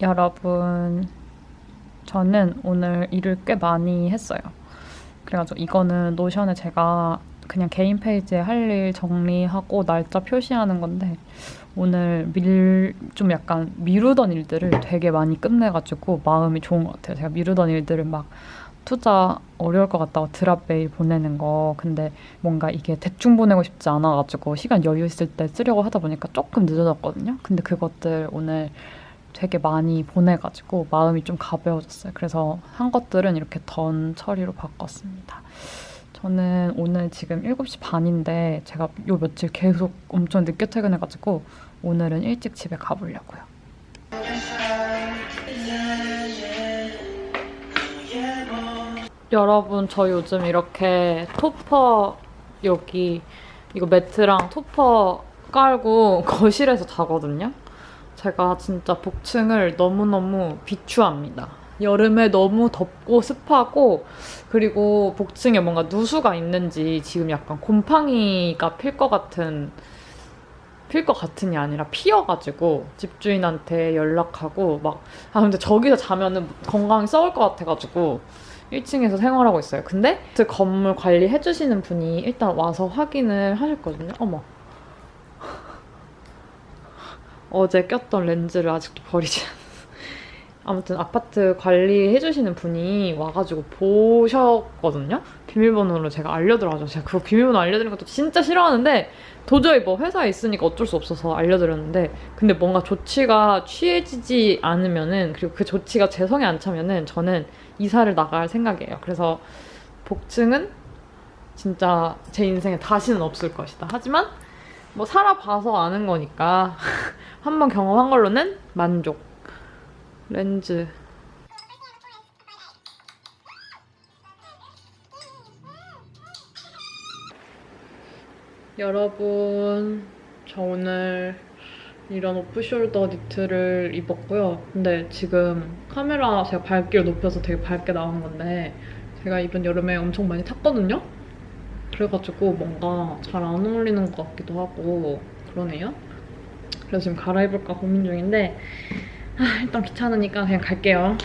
여러분, 저는 오늘 일을 꽤 많이 했어요. 그래가지고 이거는 노션에 제가 그냥 개인 페이지에 할 일 정리하고 날짜 표시하는 건데 오늘 밀, 좀 약간 미루던 일들을 되게 많이 끝내가지고 마음이 좋은 것 같아요. 제가 미루던 일들을 막 투자 어려울 것 같다고 드랍 메일 보내는 거 근데 뭔가 이게 대충 보내고 싶지 않아가지고 시간 여유 있을 때 쓰려고 하다 보니까 조금 늦어졌거든요. 근데 그것들 오늘 되게 많이 보내가지고 마음이 좀 가벼워졌어요. 그래서 한 것들은 이렇게 던 처리로 바꿨습니다. 저는 오늘 지금 7시 반인데 제가 요 며칠 계속 엄청 늦게 퇴근해가지고 오늘은 일찍 집에 가보려고요. 여러분 저 요즘 이렇게 토퍼 여기 이거 매트랑 토퍼 깔고 거실에서 자거든요. 제가 진짜 복층을 너무너무 비추합니다. 여름에 너무 덥고 습하고 그리고 복층에 뭔가 누수가 있는지 지금 약간 곰팡이가 필 것 같은 필 것 같은이 아니라 피어가지고 집주인한테 연락하고 막 아 근데 저기서 자면은 건강이 썩을 것 같아가지고 1층에서 생활하고 있어요. 근데 그 건물 관리해주시는 분이 일단 와서 확인을 하셨거든요. 어머. 어제 꼈던 렌즈를 아직도 버리지 않았어. 아무튼 아파트 관리해주시는 분이 와가지고 보셨거든요? 비밀번호로 제가 알려드려가지고 제가 그거 비밀번호 알려드리는 것도 진짜 싫어하는데 도저히 뭐 회사에 있으니까 어쩔 수 없어서 알려드렸는데 근데 뭔가 조치가 취해지지 않으면은 그리고 그 조치가 제 성에 안 차면은 저는 이사를 나갈 생각이에요. 그래서 복층은 진짜 제 인생에 다시는 없을 것이다. 하지만 뭐 살아봐서 아는 거니까 한번 경험한 걸로는 만족. 렌즈. 여러분, 저 오늘 이런 오프숄더 니트를 입었고요. 근데 지금 카메라 제가 밝기를 높여서 되게 밝게 나온 건데 제가 이번 여름에 엄청 많이 탔거든요? 그래가지고 뭔가 잘 안 어울리는 것 같기도 하고 그러네요. 그래서 지금 갈아입을까 고민 중인데 아, 일단 귀찮으니까 그냥 갈게요.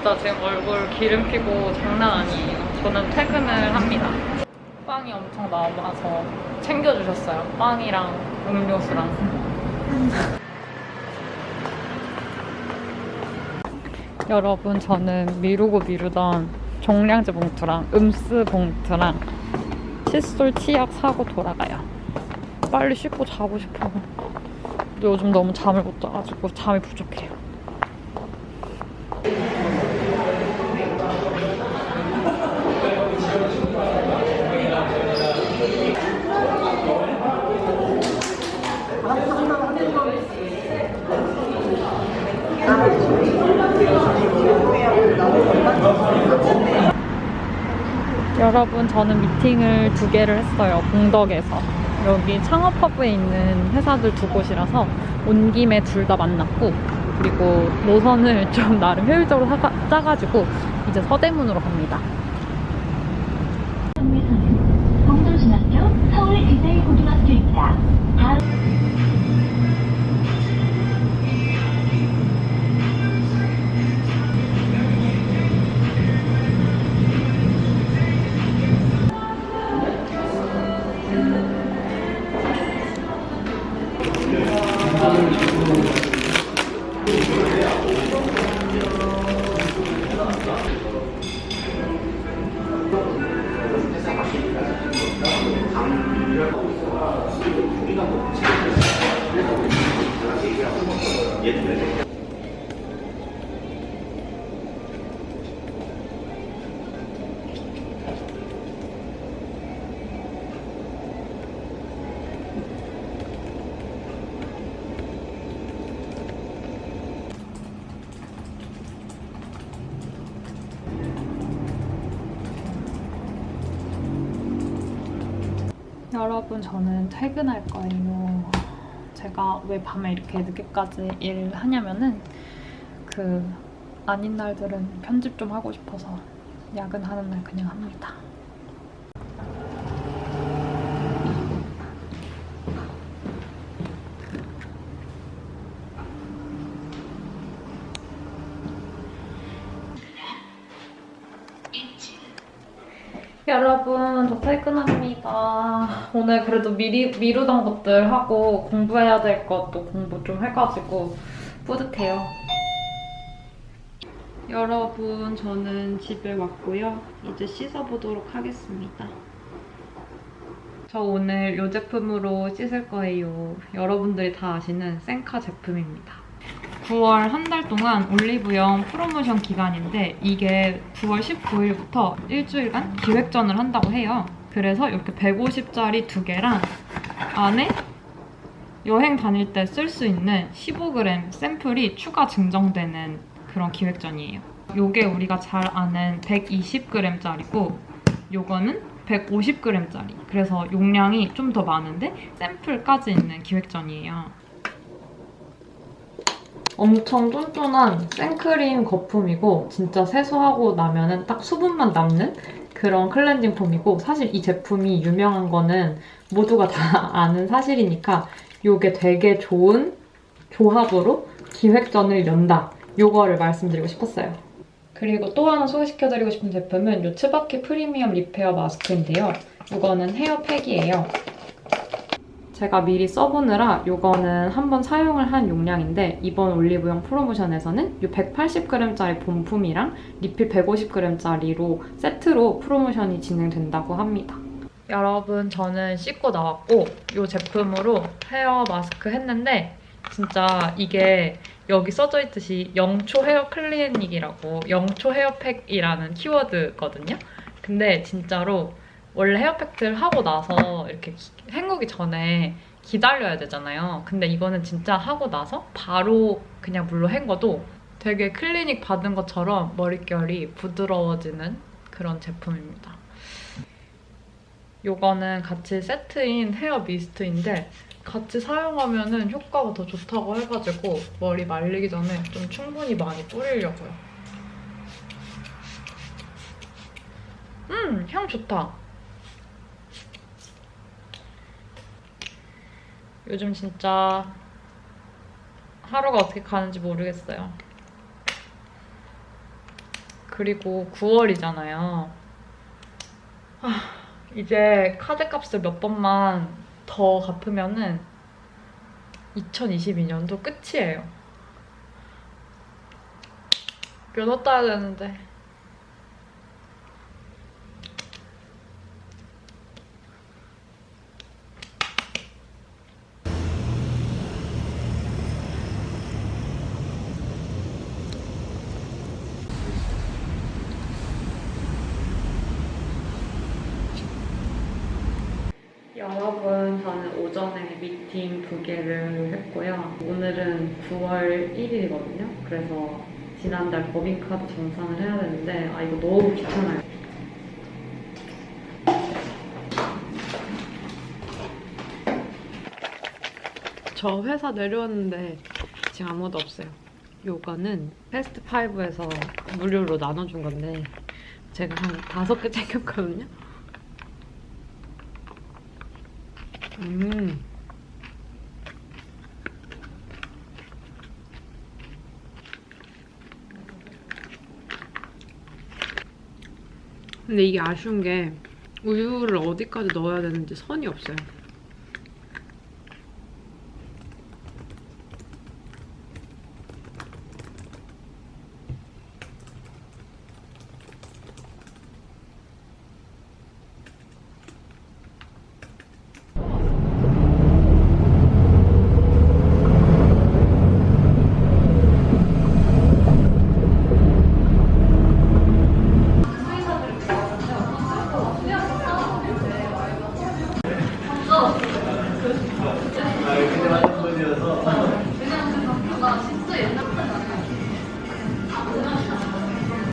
진짜 지금 얼굴 기름 피고 장난 아니에요. 저는 퇴근을 합니다. 빵이 엄청 남아서 챙겨주셨어요. 빵이랑 음료수랑. 여러분 저는 미루고 미루던 종량제 봉투랑 음스 봉투랑 칫솔 치약 사고 돌아가요. 빨리 씻고 자고 싶어. 근데 요즘 너무 잠을 못 자가지고 잠이 부족해요. 여러분, 저는 미팅을 두 개를 했어요. 공덕에서. 여기 창업허브에 있는 회사들 두 곳이라서 온 김에 둘 다 만났고, 그리고 노선을 좀 나름 효율적으로 짜가지고 이제 서대문으로 갑니다. 여러분, 저는 퇴근할 거예요. 제가 왜 밤에 이렇게 늦게까지 일을 하냐면은 그 아닌 날들은 편집 좀 하고 싶어서 야근하는 날 그냥 합니다. 여러분, 저 퇴근합니 다. 오늘 그래도 미리, 미루던 것들 하고 공부해야 될 것도 공부 좀 해가지고 뿌듯해요. 여러분, 저는 집에 왔고요. 이제 씻어보도록 하겠습니다. 저 오늘 이 제품으로 씻을 거예요. 여러분들이 다 아시는 sen카 제품입니다. 9월 한 달 동안 올리브영 프로모션 기간인데 이게 9월 19일부터 일주일간 기획전을 한다고 해요. 그래서 이렇게 150짜리 두 개랑 안에 여행 다닐 때 쓸 수 있는 15g 샘플이 추가 증정되는 그런 기획전이에요. 요게 우리가 잘 아는 120g짜리고 요거는 150g짜리. 그래서 용량이 좀 더 많은데 샘플까지 있는 기획전이에요. 엄청 쫀쫀한 생크림 거품이고 진짜 세수하고 나면 은 딱 수분만 남는 그런 클렌징 폼이고 사실 이 제품이 유명한 거는 모두가 다 아는 사실이니까 이게 되게 좋은 조합으로 기획전을 연다 요거를 말씀드리고 싶었어요. 그리고 또 하나 소개시켜드리고 싶은 제품은 이 츠바키 프리미엄 리페어 마스크인데요. 이거는 헤어팩이에요. 제가 미리 써보느라 이거는 한번 사용을 한 용량인데 이번 올리브영 프로모션에서는 이 180g짜리 본품이랑 리필 150g짜리로 세트로 프로모션이 진행된다고 합니다. 여러분 저는 씻고 나왔고 이 제품으로 헤어 마스크 했는데 진짜 이게 여기 써져 있듯이 영초 헤어 클리닉이라고 영초 헤어팩이라는 키워드거든요. 근데 진짜로 원래 헤어팩들 하고 나서 이렇게 기- 헹구기 전에 기다려야 되잖아요. 근데 이거는 진짜 하고 나서 바로 그냥 물로 헹궈도 되게 클리닉 받은 것처럼 머릿결이 부드러워지는 그런 제품입니다. 요거는 같이 세트인 헤어 미스트인데 같이 사용하면 효과가 더 좋다고 해가지고 머리 말리기 전에 좀 충분히 많이 뿌리려고요. 음, 향 좋다. 요즘 진짜 하루가 어떻게 가는지 모르겠어요. 그리고 9월이잖아요. 이제 카드 값을 몇 번만 더 갚으면은 2022년도 끝이에요. 면허 따야 되는데. 오전에 미팅 두 개를 했고요. 오늘은 9월 1일이거든요. 그래서 지난달 법인카드 정산을 해야 되는데 아 이거 너무 귀찮아요. 저 회사 내려왔는데 지금 아무도 없어요. 요거는 FASTFIVE에서 무료로 나눠준 건데 제가 한 다섯 개 챙겼거든요. 음. 근데 이게 아쉬운 게 우유를 어디까지 넣어야 되는지 선이 없어요.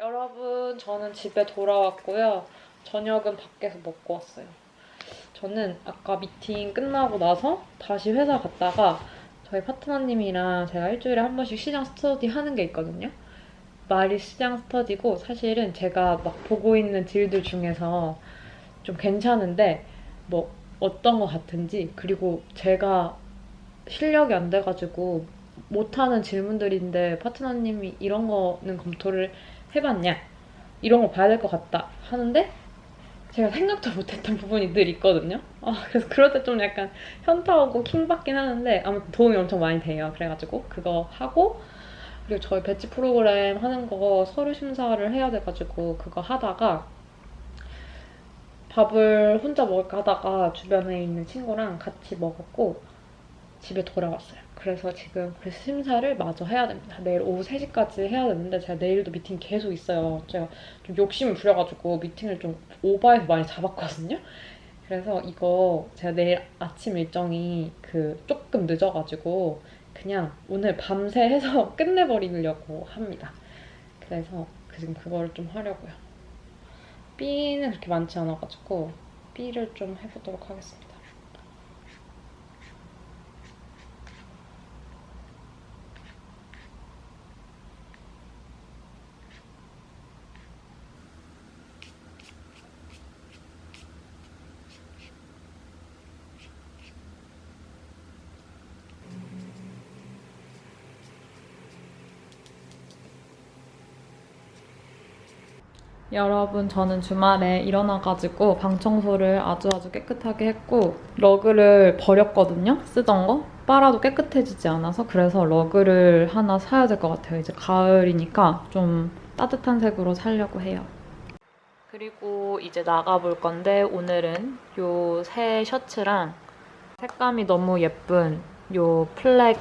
여러분, 저는 집에 돌아왔고요. 저녁은 밖에서 먹고 왔어요. 저는 아까 미팅 끝나고 나서 다시 회사 갔다가 저희 파트너님이랑 제가 일주일에 한 번씩 시장 스터디 하는 게 있거든요. 말이 시장 스터디고 사실은 제가 막 보고 있는 딜들 중에서 좀 괜찮은데 뭐 어떤 거 같은지 그리고 제가 실력이 안 돼가지고 못하는 질문들인데 파트너님이 이런 거는 검토를 해봤냐 이런 거 봐야 될 것 같다 하는데 제가 생각도 못했던 부분이 늘 있거든요. 아, 그래서 그럴 때 좀 약간 현타 오고 킹 받긴 하는데 아무튼 도움이 엄청 많이 돼요. 그래가지고 그거 하고 그리고 저희 배치 프로그램 하는 거 서류 심사를 해야 돼가지고 그거 하다가 밥을 혼자 먹을까 하다가 주변에 있는 친구랑 같이 먹었고 집에 돌아왔어요. 그래서 지금 그 심사를 마저 해야 됩니다. 내일 오후 3시까지 해야 되는데 제가 내일도 미팅 계속 있어요. 제가 좀 욕심을 부려가지고 미팅을 좀 오버해서 많이 잡았거든요. 그래서 이거 제가 내일 아침 일정이 그 조금 늦어가지고 그냥 오늘 밤새 해서 끝내버리려고 합니다. 그래서 지금 그거를 좀 하려고요. B는 그렇게 많지 않아가지고 B를 좀 해보도록 하겠습니다. 여러분, 저는 주말에 일어나가지고 방 청소를 아주 아주 깨끗하게 했고, rug를 버렸거든요? 쓰던 거? 빨아도 깨끗해지지 않아서 그래서 rug를 하나 사야 될 것 같아요. 이제 가을이니까 좀 따뜻한 색으로 사려고 해요. 그리고 이제 나가볼 건데, 오늘은 요 새 셔츠랑 색감이 너무 예쁜 요 플렉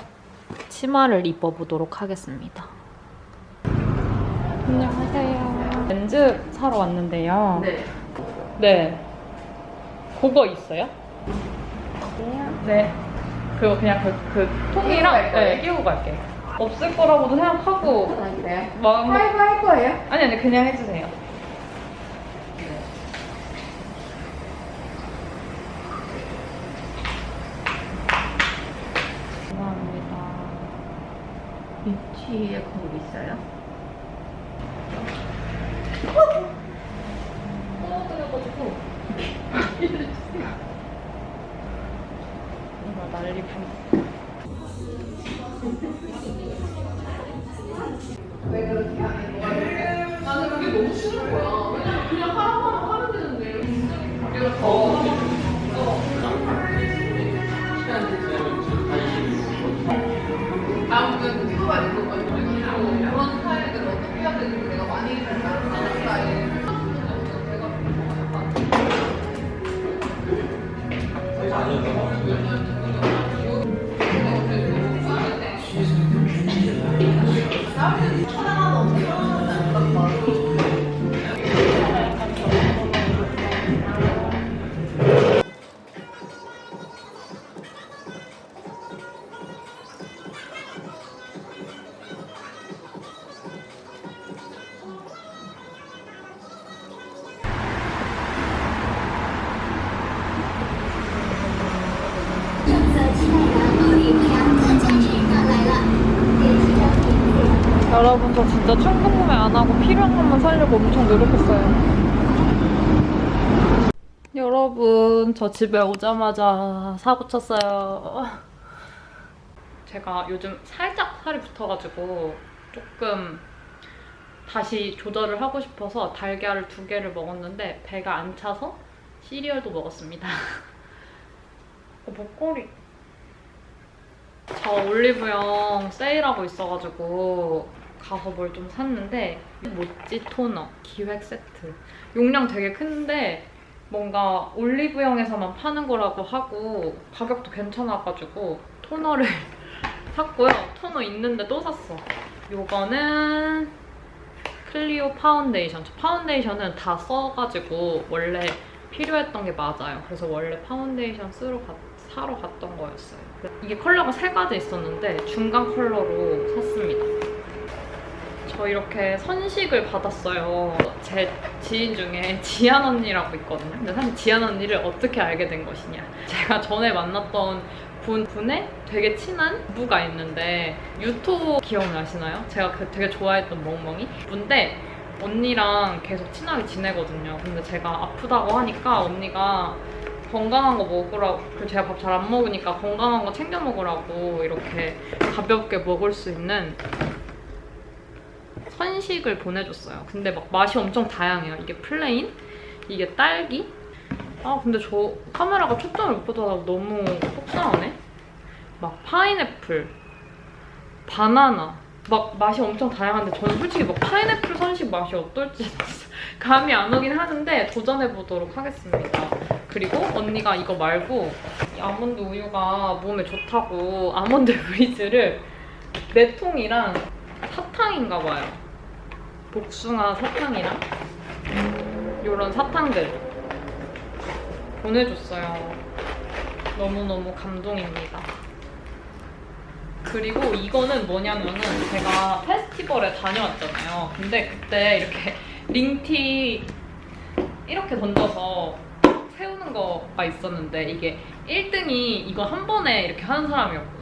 치마를 입어보도록 하겠습니다. 안녕하세요. 렌즈 사러 왔는데요. 네. 네. 그거 있어요? 네. 그거 그냥 그, 그 통이랑? 네, 끼우고 갈게요. 없을 거라고도 생각하고 아, 그래요? 마음 파이브 할 거예요? 아니 아니 그냥 해주세요. 감사합니다. 위치에 거기 있어요? 다음은 찍어가지고 그런 스타일들 어떻게 해야 되는지 내가 많이 다른 스타 여러분 저 진짜 충동 구매 안 하고 필요한 것만 사려고 엄청 노력했어요. 여러분 저 집에 오자마자 사고 쳤어요. 제가 요즘 살짝 살이 붙어가지고 조금 다시 조절을 하고 싶어서 달걀을 두 개를 먹었는데 배가 안 차서 시리얼도 먹었습니다. 어, 목걸이. 저 올리브영 세일하고 있어가지고 가서 뭘 좀 샀는데 모찌 토너 기획 세트. 용량 되게 큰데 뭔가 올리브영에서만 파는 거라고 하고 가격도 괜찮아가지고 토너를 샀고요. 토너 있는데 또 샀어. 요거는 클리오 파운데이션. 저 파운데이션은 다 써가지고 원래 필요했던 게 맞아요. 그래서 원래 파운데이션 사러 가- 사러 갔던 거였어요. 이게 컬러가 세 가지 있었는데 중간 컬러로 샀습니다. 저 이렇게 선식을 받았어요. 제 지인 중에 지안 언니라고 있거든요. 근데 사실 지안 언니를 어떻게 알게 된 것이냐. 제가 전에 만났던 분, 분의 되게 친한 부부가 있는데 유토 기억나시나요? 제가 그 되게 좋아했던 멍멍이 분인데 언니랑 계속 친하게 지내거든요. 근데 제가 아프다고 하니까 언니가 건강한 거 먹으라고 그 제가 밥 잘 안 먹으니까 건강한 거 챙겨 먹으라고 이렇게 가볍게 먹을 수 있는 선식을 보내줬어요. 근데 막 맛이 엄청 다양해요. 이게 plain, 이게 딸기. 아 근데 저 카메라가 초점을 못 받아서 너무 속상하네. 막 파인애플, 바나나. 막 맛이 엄청 다양한데 저는 솔직히 막 파인애플 선식 맛이 어떨지 감이 안 오긴 하는데 도전해보도록 하겠습니다. 그리고 언니가 이거 말고 이 아몬드 우유가 몸에 좋다고 아몬드 브리즈를 네 통이랑 사탕인가 봐요. 복숭아 사탕이랑 이런 사탕들 보내줬어요. 너무너무 감동입니다. 그리고 이거는 뭐냐면은 제가 페스티벌에 다녀왔잖아요. 근데 그때 이렇게 링티 이렇게 던져서 세우는 거가 있었는데 이게 1등이 이거 한 번에 이렇게 하는 사람이었거든요.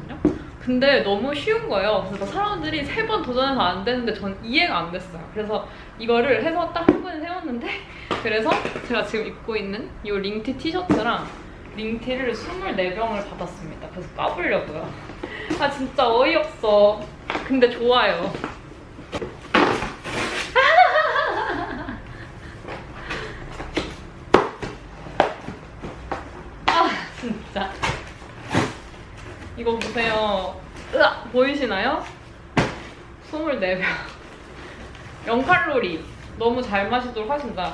근데 너무 쉬운 거예요. 그래서 사람들이 세 번 도전해서 안 되는데 전 이해가 안 됐어요. 그래서 이거를 해서 딱 한 번에 세웠는데 그래서 제가 지금 입고 있는 이 링티 티셔츠랑 링티를 24병을 받았습니다. 그래서 까보려고요. 아 진짜 어이없어. 근데 좋아요. 아 진짜. 이거 보세요. 으악! 보이시나요? 24병. 0칼로리. 너무 잘 마시도록 하신다.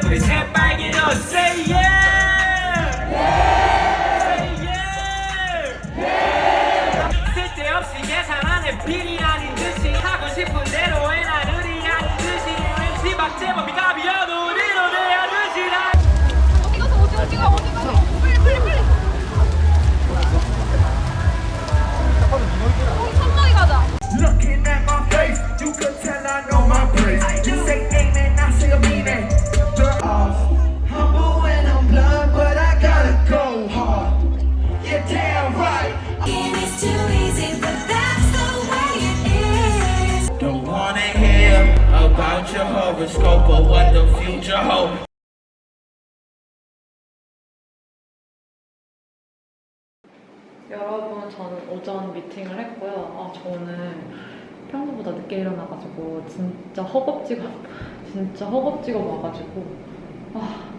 듣는 십새 your horoscope or what the future holds. 여러분, 저는 오전 미팅을 했고요. 아, 저는 평소보다 늦게 일어나가지고 진짜 허겁지겁, 진짜 허겁지겁 와가지고 아,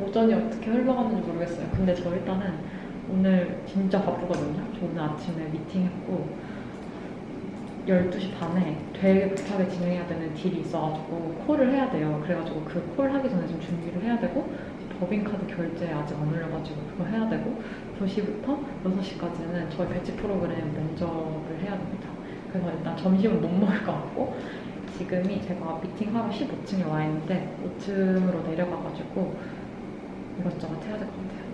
오전이 어떻게 흘러갔는지 모르겠어요. 근데 저 일단은 오늘 진짜 바쁘거든요. 저 오늘 아침에 미팅했고 12시 반에 되게 급하게 진행해야 되는 딜이 있어가지고 콜을 해야 돼요. 그래가지고 그 콜 하기 전에 좀 준비를 해야 되고 법인카드 결제 아직 안 올려가지고 그거 해야 되고 2시부터 6시까지는 저희 배치 프로그램 면접을 해야 됩니다. 그래서 일단 점심은 못 먹을 것 같고 지금이 제가 미팅하러 15층에 와 있는데 5층으로 내려가가지고 이것저것 해야 될 것 같아요.